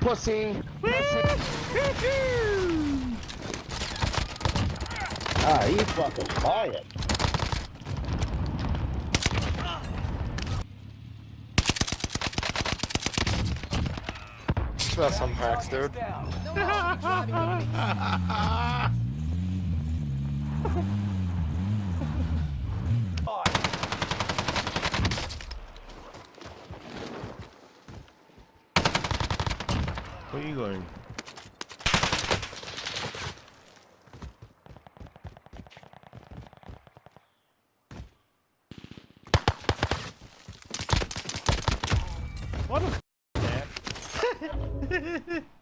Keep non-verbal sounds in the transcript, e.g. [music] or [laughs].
pussy. Ah, he's fucking quiet. That's some hacks, dude. [laughs] Where are you going? What a [laughs] [laughs]